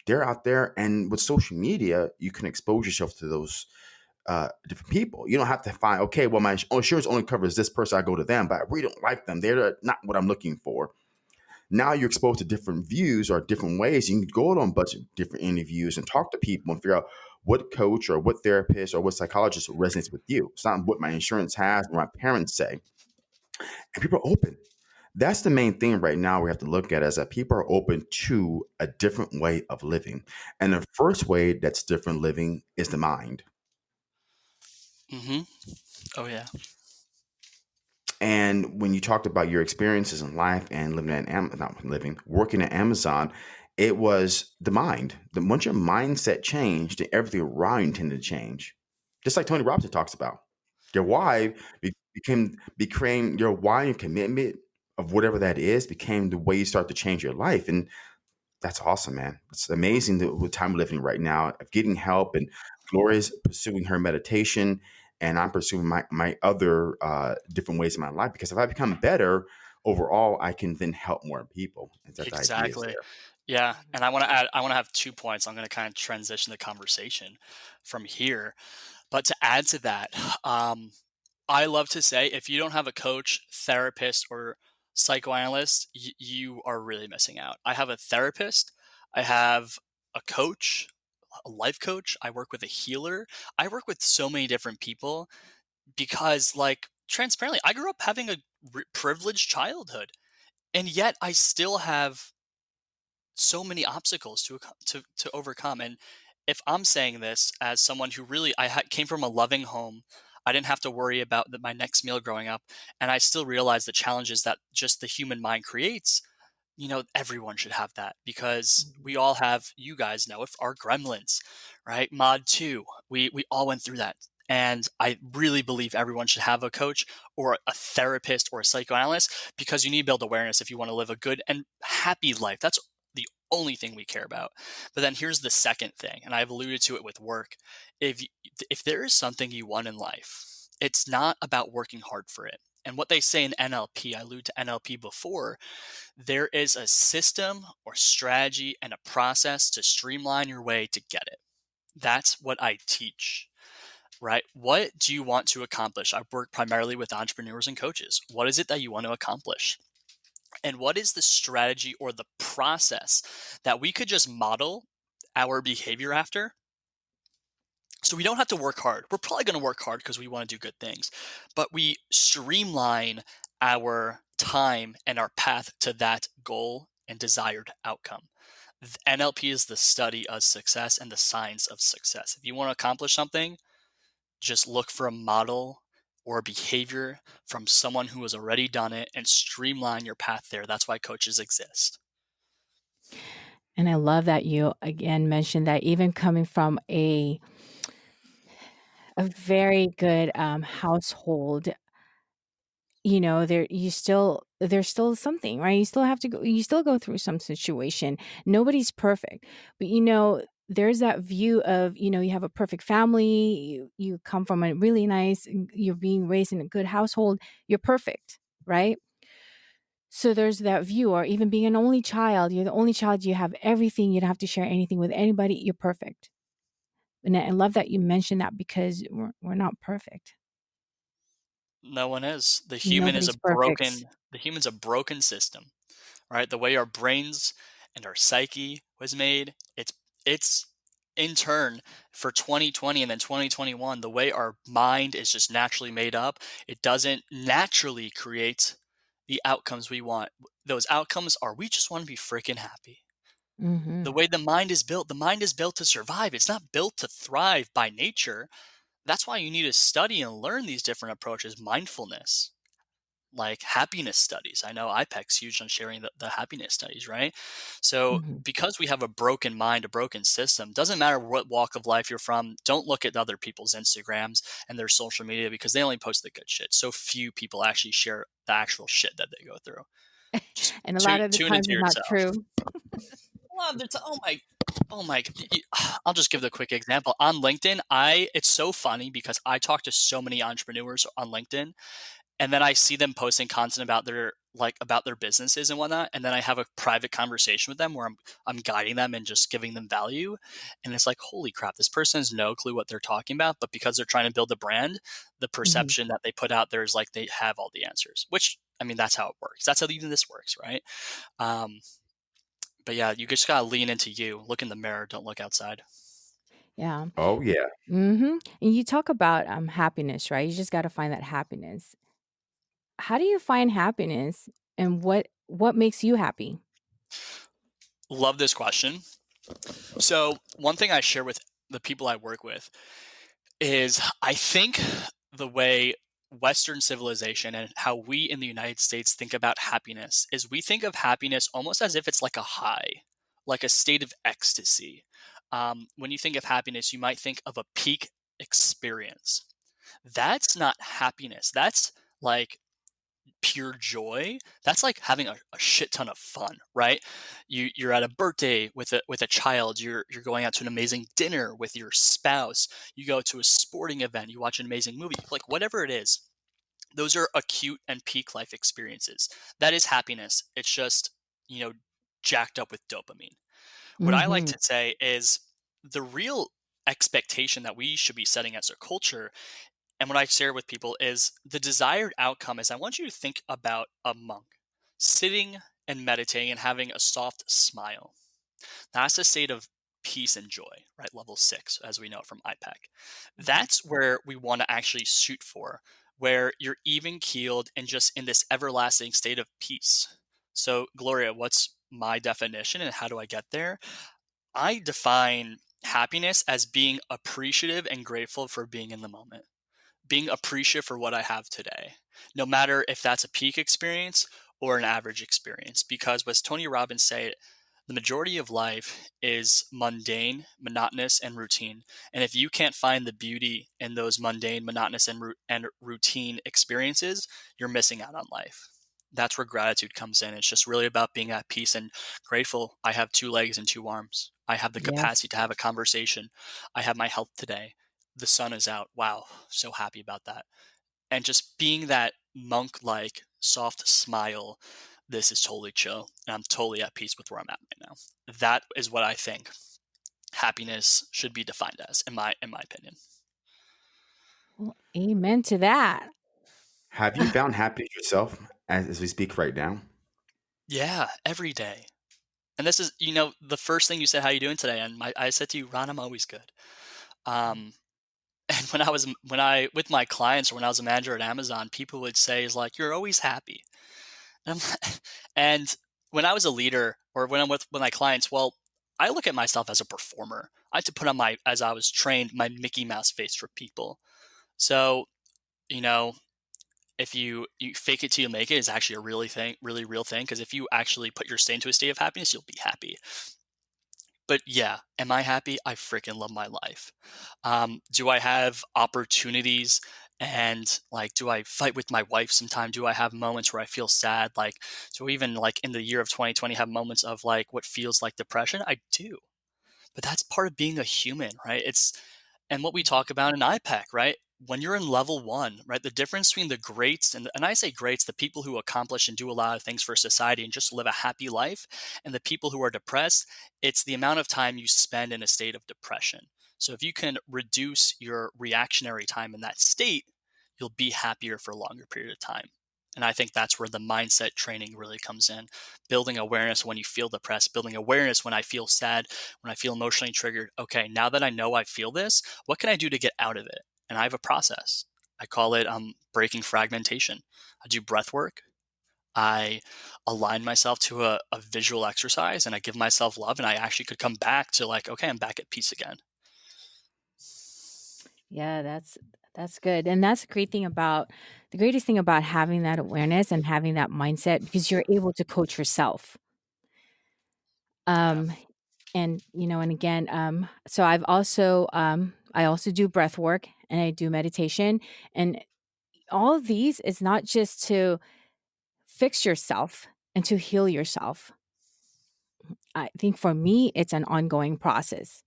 S1: They're out there, and with social media, you can expose yourself to those uh, different people. You don't have to find okay. Well, my insurance only covers this person. I go to them, but I really don't like them. They're not what I'm looking for now you're exposed to different views or different ways. You can go on a bunch of different interviews and talk to people and figure out what coach or what therapist or what psychologist resonates with you. It's not what my insurance has or my parents say. And people are open. That's the main thing right now we have to look at is that people are open to a different way of living. And the first way that's different living is the mind.
S3: Mm-hmm. Oh yeah.
S1: And when you talked about your experiences in life and living at Am- not living, working at Amazon, it was the mind. The once your mindset changed, then everything around you tended to change. Just like Tony Robbins talks about. Your why be- became became your why and commitment of whatever that is became the way you start to change your life. And that's awesome, man. It's amazing the, the time we're living right now of getting help and Gloria's pursuing her meditation and I'm pursuing my, my other uh, different ways in my life because if I become better overall, I can then help more people. And that the idea is
S3: Exactly. Yeah, and I want to add. I want to have two points. I'm going to kind of transition the conversation from here. But to add to that, um, I love to say if you don't have a coach, therapist, or psychoanalyst, y- you are really missing out. I have a therapist, I have a coach, a life coach, I work with a healer. I work with so many different people because, like, transparently, I grew up having a privileged childhood, and yet I still have so many obstacles to to to overcome. And if I'm saying this as someone who really I ha- came from a loving home, I didn't have to worry about the, my next meal growing up, and I still realize the challenges that just the human mind creates. You know, everyone should have that because mm-hmm. we all have. You guys know if our gremlins, right? Mod two, we we all went through that, And I really believe everyone should have a coach or a therapist or a psychoanalyst because you need to build awareness if you want to live a good and happy life. That's only thing we care about. But then here's the second thing, and I've alluded to it with work. If if there is something you want in life, it's not about working hard for it. And what they say in NLP, I alluded to NLP before, there is a system or strategy and a process to streamline your way to get it. That's what I teach right? What do you want to accomplish? I work primarily with entrepreneurs and coaches. What is it that you want to accomplish? And what is the strategy or the process that we could just model our behavior after? So we don't have to work hard. We're probably going to work hard because we want to do good things, but we streamline our time and our path to that goal and desired outcome. NLP is the study of success and the science of success. If you want to accomplish something, just look for a model or behavior from someone who has already done it and streamline your path there. That's why coaches exist.
S2: And I love that you again mentioned that even coming from a a very good um, household, you know, there you still there's still something, right? You still have to go. You still go through some situation. Nobody's perfect, but you know, there's that view of you know you have a perfect family you, you come from a really nice you're being raised in a good household you're perfect right? So there's that view or even being an only child you're the only child you have everything you don't have to share anything with anybody you're perfect. And i love that you mentioned that because we're, we're not perfect.
S3: No one is. The human Nobody's is a perfect. broken the human's a broken system right? The way our brains and our psyche was made it's it's in turn for 2020 and then 2021 the way our mind is just naturally made up it doesn't naturally create the outcomes we want. Those outcomes are we just want to be freaking happy. Mm-hmm. the way the mind is built the mind is built to survive it's not built to thrive by nature. That's why you need to study and learn these different approaches mindfulness like happiness studies. I know IPEC's huge on sharing the, the happiness studies, right? So mm-hmm. because we have a broken mind, a broken system, doesn't matter what walk of life you're from, don't look at other people's Instagrams and their social media because they only post the good shit. So few people actually share the actual shit that they go through. <laughs>
S2: and a lot of the times it's not true.
S3: a lot of the time, oh my Oh my! <sighs> I'll just give the quick example on LinkedIn. I it's so funny because I talk to so many entrepreneurs on LinkedIn, and then I see them posting content about their like about their businesses and whatnot, and then I have a private conversation with them where I'm I'm guiding them and just giving them value, and it's like holy crap, this person has no clue what they're talking about, but because they're trying to build a brand, the mm-hmm. perception mm-hmm. that they put out there is like they have all the answers, which I mean that's how it works. That's how even this works, right? Um, but yeah, you just gotta lean into you. Look in the mirror. Don't look outside.
S2: Yeah.
S1: Oh yeah.
S2: Mm-hmm. And you talk about um happiness, right? You just got to find that happiness how do you find happiness and what what makes you happy?
S3: Love this question. So, one thing I share with the people I work with is I think the way Western civilization and how we in the United States think about happiness is we think of happiness almost as if it's like a high, like a state of ecstasy. Um, when you think of happiness, you might think of a peak experience. That's not happiness. That's like pure joy that's like having a, a, shit ton of fun right you you're at a birthday with a with a child you're you're going out to an amazing dinner with your spouse you go to a sporting event you watch an amazing movie like whatever it is those are acute and peak life experiences that is happiness it's just you know jacked up with dopamine what mm-hmm. i like mm-hmm. to say is the real expectation that we should be setting as a culture and what I share with people is the desired outcome is I want you to think about a monk sitting and meditating and having a soft smile. That's a state of peace and joy, right? Level six, as we know from IPEC. Mm-hmm. That's where we want to actually shoot for, where you're even keeled and just in this everlasting state of peace. So, Gloria, what's my definition and how do I get there? I define happiness as being appreciative and grateful for being in the moment being appreciative for what I have today, no matter if that's a peak experience or an average experience. Because as Tony Robbins said, the majority of life is mundane, monotonous, and routine. And if you can't find the beauty in those mundane, monotonous, and, and routine experiences, you're missing out on life. That's where gratitude comes in. It's just really about being at peace and grateful. I have two legs and two arms. I have the capacity yes. to have a conversation. I have my health today. The sun is out. Wow, so happy about that. And just being that monk like soft smile this is totally chill and I'm totally at peace with where I'm at right now. That is what I think happiness should be defined as, in my in my opinion.
S2: Well, amen to that.
S1: Have you found happiness yourself as, as we speak right now?
S3: Yeah, every day. And this is, you know, the first thing you said, "How are you doing today?" And my, I said to you, "Ron, I'm always good." Um, and when I was when I with my clients or when I was a manager at Amazon, people would say, "Is like you're always happy." <laughs> and when I was a leader or when I'm with, with my clients, well, I look at myself as a performer. I had to put on my, as I was trained, my Mickey Mouse face for people. So, you know, if you, you fake it till you make it is actually a really thing, really real thing. Because if you actually put your state into a state of happiness, you'll be happy. But yeah, am I happy? I freaking love my life. Um, do I have opportunities and like do i fight with my wife sometime do i have moments where i feel sad like so even like in the year of 2020 have moments of like what feels like depression i do but that's part of being a human right it's and what we talk about in IPEC, right? When you're in level one, right, the difference between the greats and, and I say greats, the people who accomplish and do a lot of things for society and just live a happy life, and the people who are depressed, it's the amount of time you spend in a state of depression. So if you can reduce your reactionary time in that state, you'll be happier for a longer period of time. And I think that's where the mindset training really comes in. Building awareness when you feel depressed, building awareness when I feel sad, when I feel emotionally triggered. Okay, now that I know I feel this, what can I do to get out of it? And I have a process. I call it um, breaking fragmentation. I do breath work. I align myself to a, a visual exercise and I give myself love, and I actually could come back to like, okay, I'm back at peace again.
S2: Yeah, that's that's good. And that's the great thing about the greatest thing about having that awareness and having that mindset because you're able to coach yourself. Um and you know and again um so I've also um I also do breath work and I do meditation and all of these is not just to fix yourself and to heal yourself. I think for me it's an ongoing process.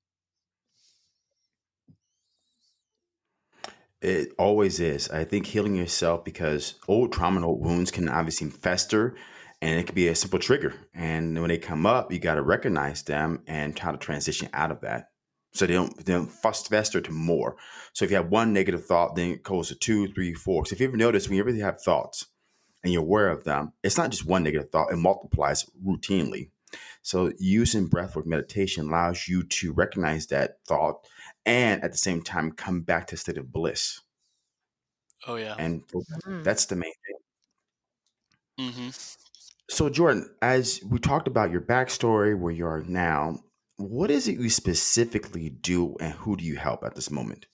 S1: It always is. I think healing yourself because old trauma and old wounds can obviously fester and it can be a simple trigger. And when they come up, you got to recognize them and try to transition out of that. So they don't, they don't fester to more. So if you have one negative thought, then it goes to two, three, four. So if you ever notice, when you really have thoughts and you're aware of them, it's not just one negative thought, it multiplies routinely. So using breathwork meditation allows you to recognize that thought and at the same time come back to a state of bliss.
S3: Oh yeah.
S1: And mm-hmm. that's the main thing.
S3: Mm-hmm.
S1: So Jordan, as we talked about your backstory, where you are now, what is it you specifically do and who do you help at this moment?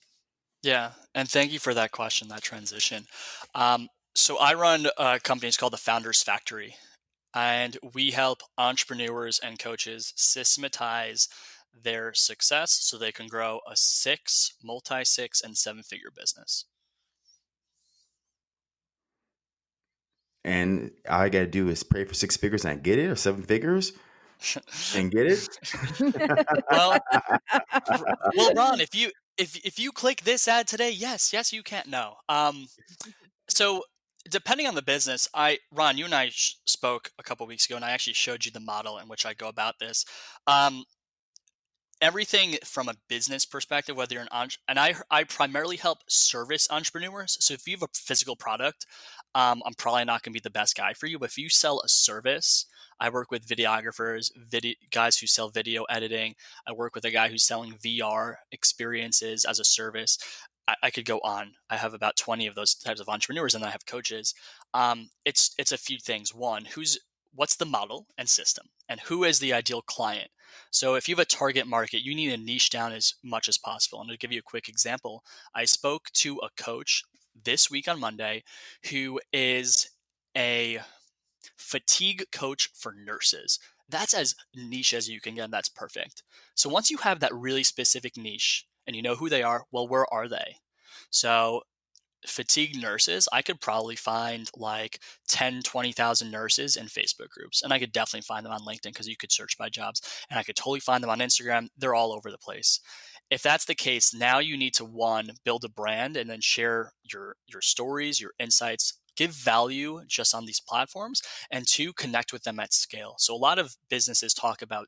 S3: Yeah, and thank you for that question, that transition. Um, so I run a company it's called the Founders Factory, and we help entrepreneurs and coaches systematize their success so they can grow a six, multi six, and seven figure business.
S1: And all I got to do is pray for six figures and I get it, or seven figures and get it. <laughs>
S3: well, well, Ron, if you if if you click this ad today, yes, yes, you can't. No, um, so depending on the business, I Ron, you and I spoke a couple weeks ago, and I actually showed you the model in which I go about this. Um, everything from a business perspective, whether you're an entre- and I I primarily help service entrepreneurs. So if you have a physical product, um, I'm probably not going to be the best guy for you. But if you sell a service, I work with videographers, video guys who sell video editing. I work with a guy who's selling VR experiences as a service. I, I could go on. I have about 20 of those types of entrepreneurs, and I have coaches. Um, it's it's a few things. One, who's what's the model and system, and who is the ideal client so if you have a target market, you need to niche down as much as possible. And to give you a quick example, I spoke to a coach this week on Monday who is a fatigue coach for nurses. that's as niche as you can get. And that's perfect. So once you have that really specific niche and you know who they are, well, where are they? So fatigue nurses, I could probably find like 10, 20,000 nurses in Facebook groups. And I could definitely find them on LinkedIn because you could search by jobs. And I could totally find them on Instagram. They're all over the place. If that's the case, now you need to one, build a brand and then share your your stories, your insights, give value just on these platforms, and two, connect with them at scale. So a lot of businesses talk about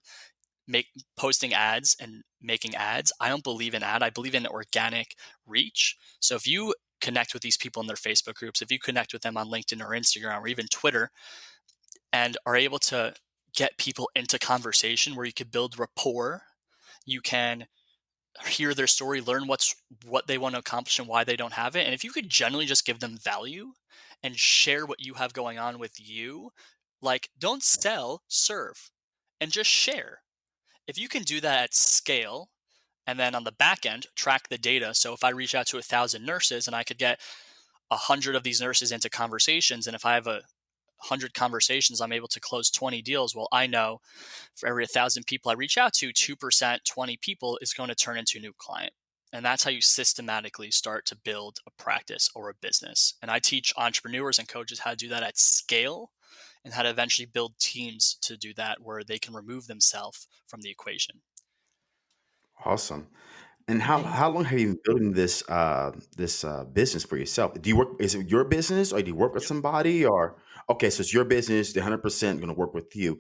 S3: make posting ads and making ads. I don't believe in ad. I believe in organic reach. So if you connect with these people in their Facebook groups, if you connect with them on LinkedIn or Instagram or even Twitter, and are able to get people into conversation where you could build rapport, you can hear their story, learn what's what they want to accomplish and why they don't have it. And if you could generally just give them value and share what you have going on with you, like don't sell, serve and just share. If you can do that at scale, and then on the back end track the data so if i reach out to a thousand nurses and i could get a hundred of these nurses into conversations and if i have a hundred conversations i'm able to close 20 deals well i know for every thousand people i reach out to 2% 20 people is going to turn into a new client and that's how you systematically start to build a practice or a business and i teach entrepreneurs and coaches how to do that at scale and how to eventually build teams to do that where they can remove themselves from the equation
S1: Awesome. And how how long have you been building this uh this uh business for yourself? Do you work is it your business or do you work with somebody or okay, so it's your business, the 100% going to work with you.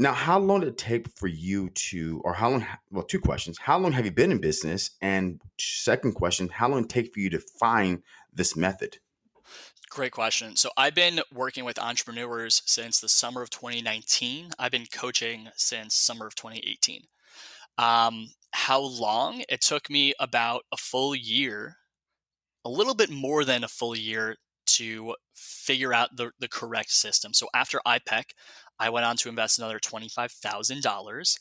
S1: Now, how long did it take for you to or how long well, two questions. How long have you been in business? And second question, how long did it take for you to find this method?
S3: Great question. So I've been working with entrepreneurs since the summer of 2019. I've been coaching since summer of 2018. Um, how long? It took me about a full year, a little bit more than a full year to figure out the, the correct system. So after IPEC, I went on to invest another $25,000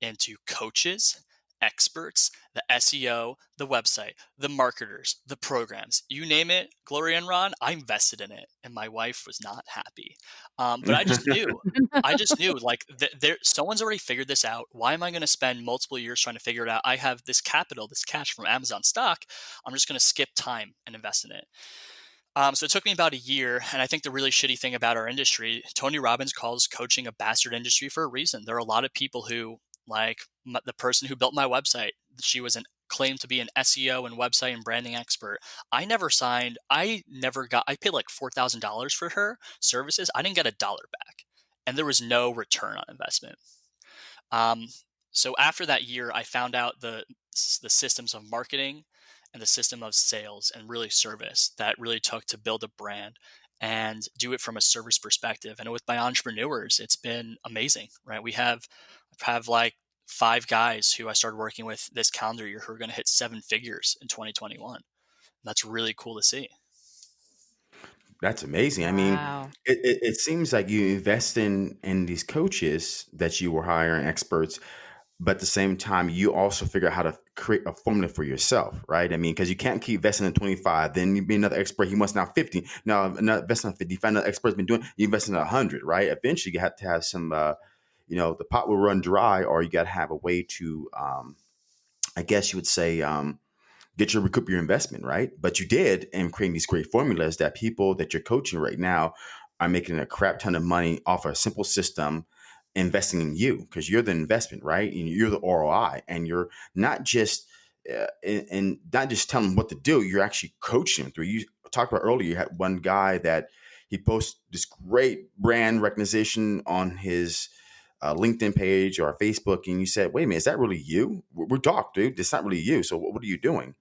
S3: into coaches, experts, the SEO, the website, the marketers, the programs, you name it, Gloria and Ron, I invested in it, and my wife was not happy. Um, but I just knew, I <laughs> just knew, like, th- there, someone's already figured this out. Why am I going to spend multiple years trying to figure it out? I have this capital, this cash from Amazon stock. I'm just going to skip time and invest in it. Um, so it took me about a year, and I think the really shitty thing about our industry, Tony Robbins calls coaching a bastard industry for a reason. There are a lot of people who, like m- the person who built my website, she was an claimed to be an SEO and website and branding expert. I never signed. I never got. I paid like four thousand dollars for her services. I didn't get a dollar back, and there was no return on investment. Um, so after that year, I found out the the systems of marketing and the system of sales and really service that really took to build a brand and do it from a service perspective. And with my entrepreneurs, it's been amazing, right? We have have like five guys who I started working with this calendar year who are going to hit seven figures in 2021. That's really cool to see.
S1: That's amazing. I mean,
S2: Wow.
S1: it, it, it seems like you invest in in these coaches that you were hiring experts but at the same time you also figure out how to create a formula for yourself right? I mean because you can't keep investing in 25 then you be another expert he wants now 50 now another investing in 50 find another expert's been doing you invest in 100 right? Eventually you have to have some uh you know the pot will run dry or you got to have a way to um i guess you would say um get your recoup your investment, right? But you did in creating these great formulas that people that you're coaching right now are making a crap ton of money off a simple system investing in you because you're the investment, right? And you're the ROI, and you're not just uh, and, and not just telling them what to do. You're actually coaching them through. You talked about earlier. You had one guy that he posts this great brand recognition on his uh, LinkedIn page or Facebook, and you said, "Wait a minute, is that really you? We're, we're dude. It's not really you. So what, what are you doing?"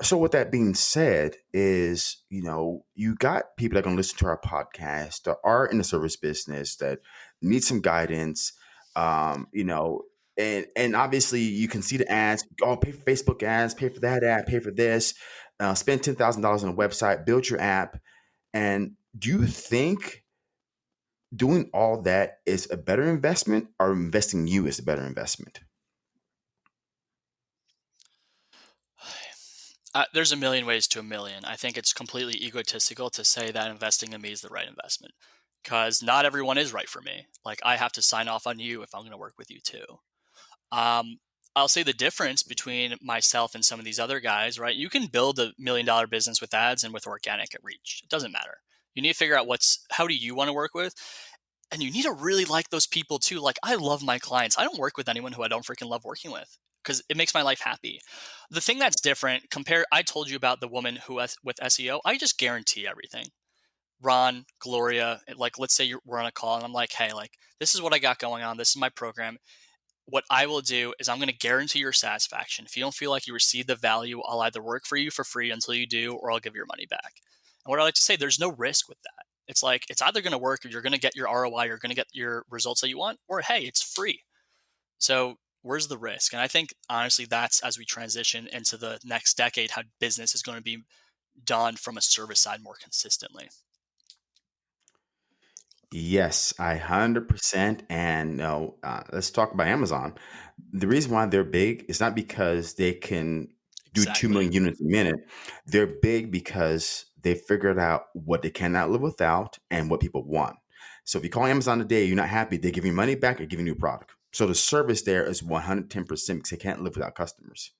S1: So with that being said, is you know you got people that can listen to our podcast that are in the service business that need some guidance, um, you know, and and obviously you can see the ads. Oh, pay for Facebook ads, pay for that ad, pay for this, uh, spend ten thousand dollars on a website, build your app, and do you think doing all that is a better investment, or investing you is a better investment? <sighs>
S3: Uh, there's a million ways to a million. I think it's completely egotistical to say that investing in me is the right investment. Because not everyone is right for me. Like I have to sign off on you if I'm going to work with you too. Um, I'll say the difference between myself and some of these other guys, right? You can build a million dollar business with ads and with organic at reach. It doesn't matter. You need to figure out what's how do you want to work with? And you need to really like those people too. Like I love my clients. I don't work with anyone who I don't freaking love working with because it makes my life happy. The thing that's different compare I told you about the woman who with SEO, I just guarantee everything. Ron, Gloria, like let's say we're on a call and I'm like, "Hey, like this is what I got going on. This is my program what I will do is I'm going to guarantee your satisfaction. If you don't feel like you receive the value, I'll either work for you for free until you do, or I'll give your money back. And what I like to say, there's no risk with that. It's like it's either going to work, or you're going to get your ROI, you're going to get your results that you want, or hey, it's free. So where's the risk? And I think honestly, that's as we transition into the next decade, how business is going to be done from a service side more consistently.
S1: Yes, I 100% and no, uh, let's talk about Amazon. The reason why they're big is not because they can do 2 million units a minute. They're big because they figured out what they cannot live without and what people want. So if you call Amazon today, you're not happy, they give you money back or giving you a new product. So the service there is 110% because they can't live without customers.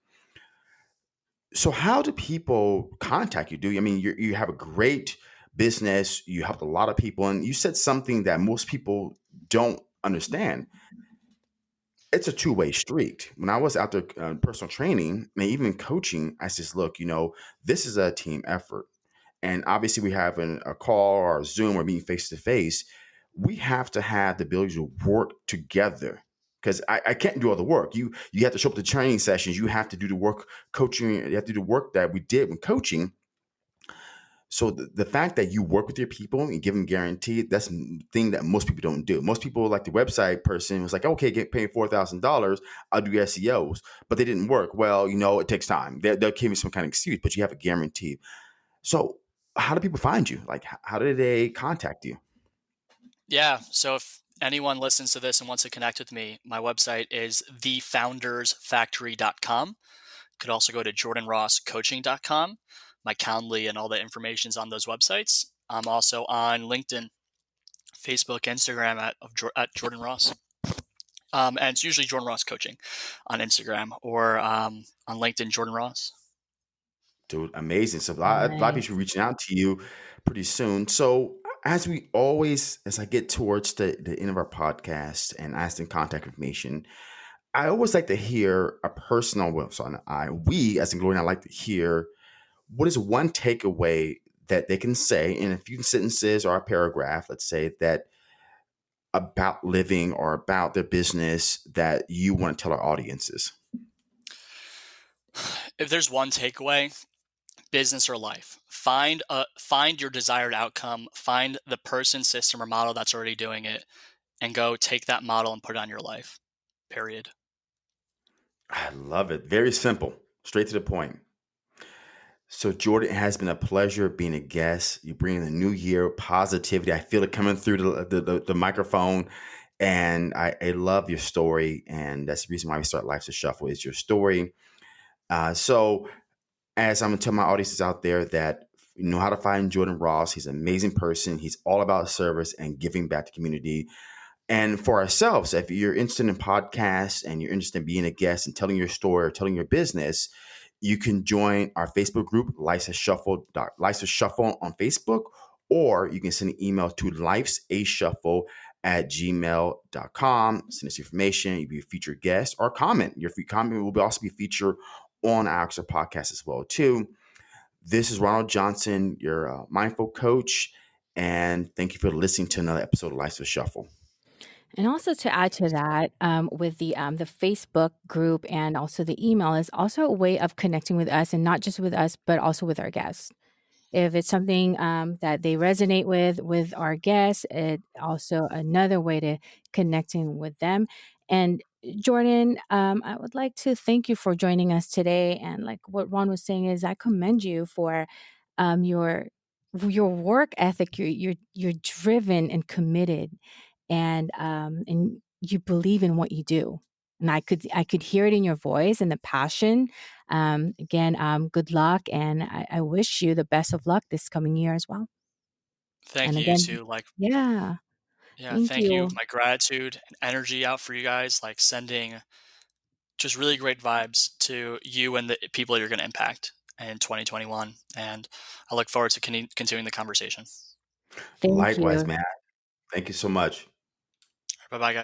S1: So how do people contact you? Do you, I mean you you have a great business, you helped a lot of people, and you said something that most people don't understand. It's a two way street. When I was out there uh, personal training and even coaching, I says, look, you know, this is a team effort. And obviously, we have an, a call or a Zoom or meeting face to face. We have to have the ability to work together because I, I, can't do all the work. You you have to show up to training sessions. You have to do the work coaching. You have to do the work that we did when coaching. So the, the fact that you work with your people and give them guaranteed, that's the thing that most people don't do. Most people, like the website person, was like, okay, get paid four thousand dollars, I'll do SEOs, but they didn't work. Well, you know, it takes time. They, they'll give you some kind of excuse, but you have a guarantee. So how do people find you? Like, how do they contact you?
S3: Yeah. So if anyone listens to this and wants to connect with me, my website is thefoundersfactory.com. Could also go to jordanrosscoaching.com my Calendly and all the information's on those websites. I'm also on LinkedIn, Facebook, Instagram at, at Jordan Ross. Um, and it's usually Jordan Ross Coaching on Instagram or um, on LinkedIn, Jordan Ross.
S1: Dude, amazing. So a lot, nice. a lot of people reaching out to you pretty soon. So as we always, as I get towards the, the end of our podcast and asking contact information, I always like to hear a personal, well, sorry, I, we as in Glory, I like to hear what is one takeaway that they can say in a few sentences or a paragraph, let's say, that about living or about their business that you want to tell our audiences?
S3: If there's one takeaway, business or life, find a find your desired outcome, find the person, system, or model that's already doing it, and go take that model and put it on your life. Period.
S1: I love it. Very simple, straight to the point. So, Jordan, it has been a pleasure being a guest. You bring in the new year positivity. I feel it coming through the, the, the, the microphone. And I, I, love your story. And that's the reason why we start Life's a Shuffle is your story. Uh, so, as I'm going to tell my audiences out there that you know how to find Jordan Ross, he's an amazing person. He's all about service and giving back to community. And for ourselves, if you're interested in podcasts and you're interested in being a guest and telling your story or telling your business, you can join our Facebook group, Life's Shuffle, Life's Shuffle on Facebook, or you can send an email to Life's a Shuffle at gmail.com. Send us information. You'll be a featured guest or comment. Your comment will also be featured on our podcast as well, too. This is Ronald Johnson, your uh, mindful coach, and thank you for listening to another episode of Life's a Shuffle.
S2: And also to add to that, um, with the um, the Facebook group and also the email is also a way of connecting with us, and not just with us, but also with our guests. If it's something um, that they resonate with with our guests, it also another way to connecting with them. And Jordan, um, I would like to thank you for joining us today. And like what Ron was saying is, I commend you for um, your your work ethic. You're you're you're driven and committed and um, and you believe in what you do. And I could I could hear it in your voice and the passion. Um, again, um, good luck, and I, I wish you the best of luck this coming year as well.
S3: Thank
S2: And
S3: you, you
S2: again,
S3: too. Like,
S2: yeah,
S3: yeah,
S2: thank
S3: thank you.
S2: you.
S3: My gratitude and energy out for you guys, like sending just really great vibes to you and the people you're going to impact in 2021. And I look forward to con- continuing the conversation.
S2: Thank
S1: Likewise,
S2: you.
S1: man. Thank you so much.
S3: Bye bye, guys.